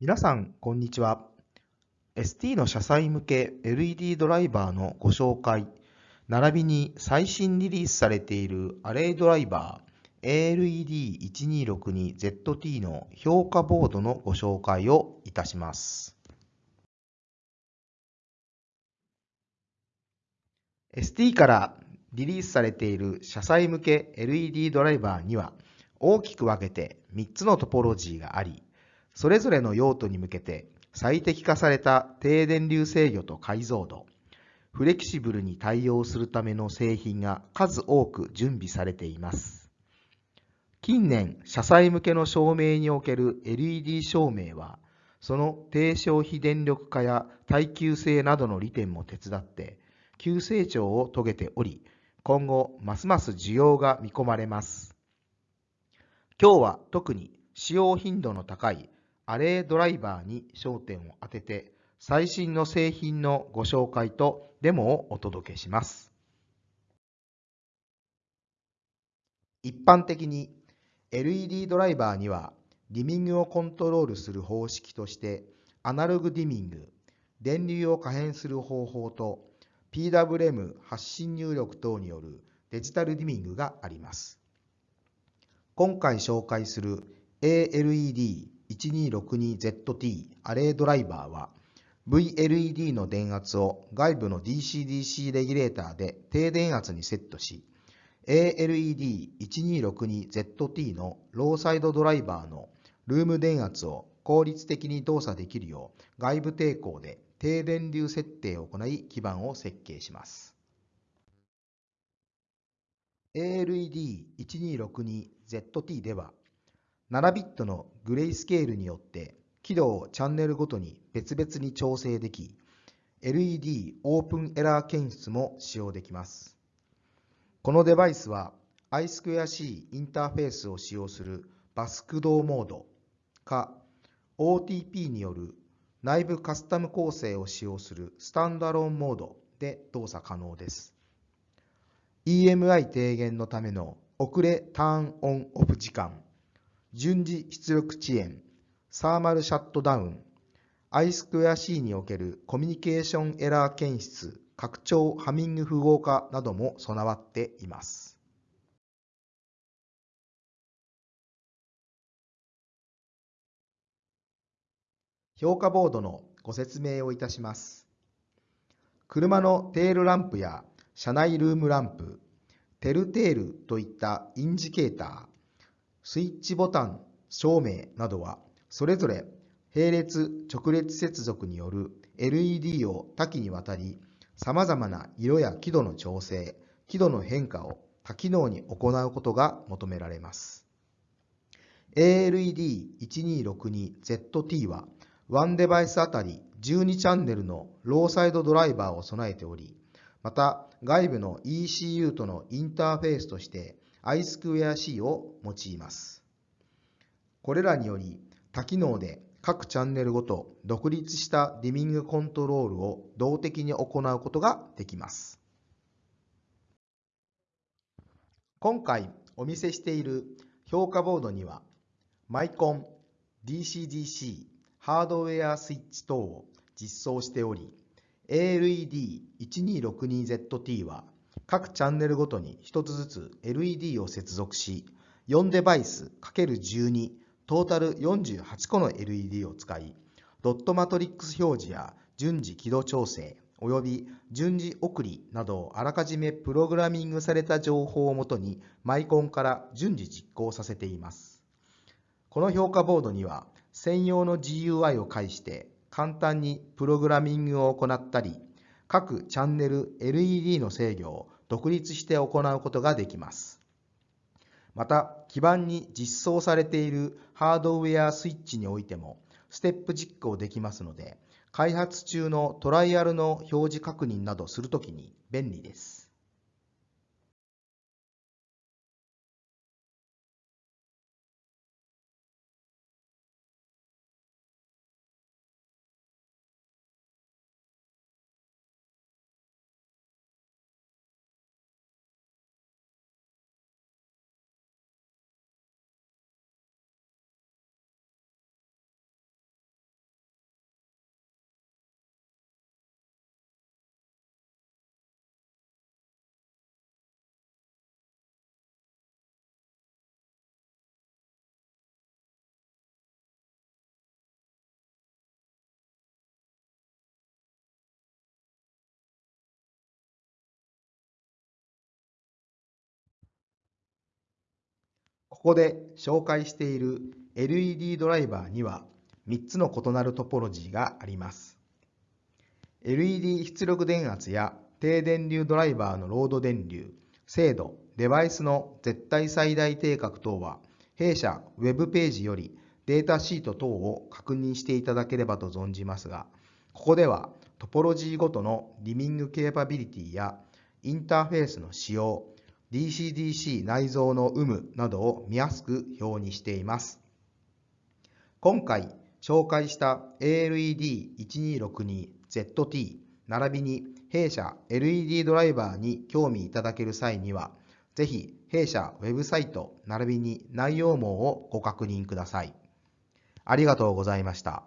皆さん、こんにちは。ST の車載向け LED ドライバーのご紹介、並びに最新リリースされているアレイドライバー ALED1262ZT の評価ボードのご紹介をいたします。ST からリリースされている車載向け LED ドライバーには大きく分けて3つのトポロジーがあり、それぞれの用途に向けて最適化された低電流制御と解像度、フレキシブルに対応するための製品が数多く準備されています。近年、車載向けの照明における LED 照明は、その低消費電力化や耐久性などの利点も手伝って、急成長を遂げており、今後、ますます需要が見込まれます。今日は特に使用頻度の高いアレイドライバーに焦点を当てて、最新の製品のご紹介とデモをお届けします。一般的に LED ドライバーにはディミングをコントロールする方式としてアナログディミング、電流を可変する方法と PWM 発信入力等によるデジタルディミングがあります。今回紹介する ALED 1262ZT アレイドライバーは VLED の電圧を外部の DC-DC レギュレーターで低電圧にセットし ALED1262ZT のローサイドドライバーのルーム電圧を効率的に動作できるよう外部抵抗で低電流設定を行い基板を設計します。ALED1262ZT では7ビットのグレイスケールによって輝度をチャンネルごとに別々に調整でき、LED オープンエラー検出も使用できます。このデバイスは I2C インターフェースを使用するバス駆動モードか OTP による内部カスタム構成を使用するスタンドアローンモードで動作可能です。EMI 低減のための遅れターンオンオフ時間順次出力遅延、サーマルシャットダウン、I2C におけるコミュニケーションエラー検出、拡張ハミング符号化なども備わっています。評価ボードのご説明をいたします。車のテールランプや車内ルームランプ、テルテールといったインジケーター、スイッチボタン、照明などは、それぞれ並列直列接続による LED を多岐にわたり、様々な色や輝度の調整、輝度の変化を多機能に行うことが求められます。ALED1262ZT は、1デバイスあたり12チャンネルのローサイドドライバーを備えており、また外部の ECU とのインターフェースとして I2C を用います。これらにより多機能で各チャンネルごと独立したディミングコントロールを動的に行うことができます。今回お見せしている評価ボードにはマイコン、DC-DC、ハードウェアスイッチ等を実装しており ALED1262ZT は各チャンネルごとに1つずつ LED を接続し、4デバイス ×12 トータル48個の LED を使い、ドットマトリックス表示や順次輝度調整、および順次送りなどをあらかじめプログラミングされた情報をもとにマイコンから順次実行させています。この評価ボードには専用の GUI を介して簡単にプログラミングを行ったり、各チャンネル LED の制御を独立して行うことができます。また、基板に実装されているハードウェアスイッチにおいても、ステップ実行できますので、開発中のトライアルの表示確認などするときに便利です。ここで紹介している LED ドライバーには3つの異なるトポロジーがあります。LED 出力電圧や低電流ドライバーのロード電流、精度、デバイスの絶対最大定格等は弊社ウェブページよりデータシート等を確認していただければと存じますが、ここではトポロジーごとのリミングケーパビリティやインターフェースの仕様、DC-DC 内蔵の有無などを見やすく表にしています。今回紹介した ALED1262ZT 並びに弊社 LED ドライバーに興味いただける際には、ぜひ弊社ウェブサイト並びに内容網をご確認ください。ありがとうございました。